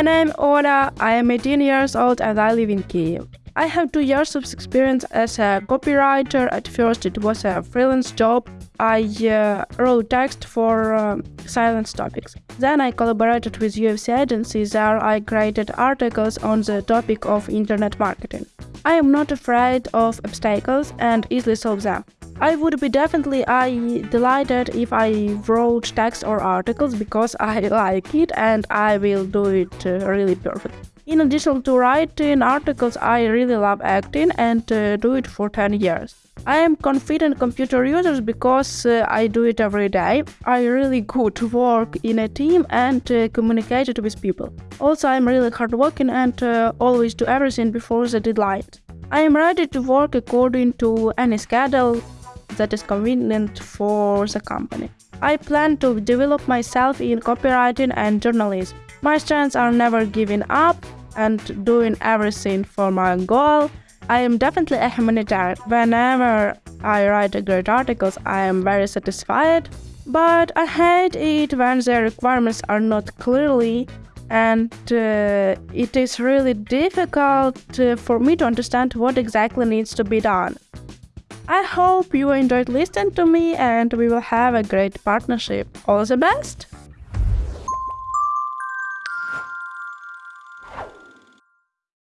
name is Oda, I am 18 years old and I live in Kiev. I have two years of experience as a copywriter. At first, it was a freelance job. I uh, wrote text for um, silence topics. Then I collaborated with UFC agencies. There I created articles on the topic of internet marketing. I am not afraid of obstacles and easily solve them. I would be definitely I delighted if I wrote text or articles because I like it and I will do it uh, really perfect. In addition to writing articles, I really love acting and uh, do it for 10 years. I am confident computer users because uh, I do it every day. I really good work in a team and uh, communicate with people. Also, I'm really hardworking and uh, always do everything before the deadline. I am ready to work according to any schedule that is convenient for the company. I plan to develop myself in copywriting and journalism. My strengths are never giving up and doing everything for my goal. I am definitely a humanitarian. Whenever I write great articles, I am very satisfied. But I hate it when the requirements are not clearly and uh, it is really difficult uh, for me to understand what exactly needs to be done. I hope you enjoyed listening to me and we will have a great partnership. All the best!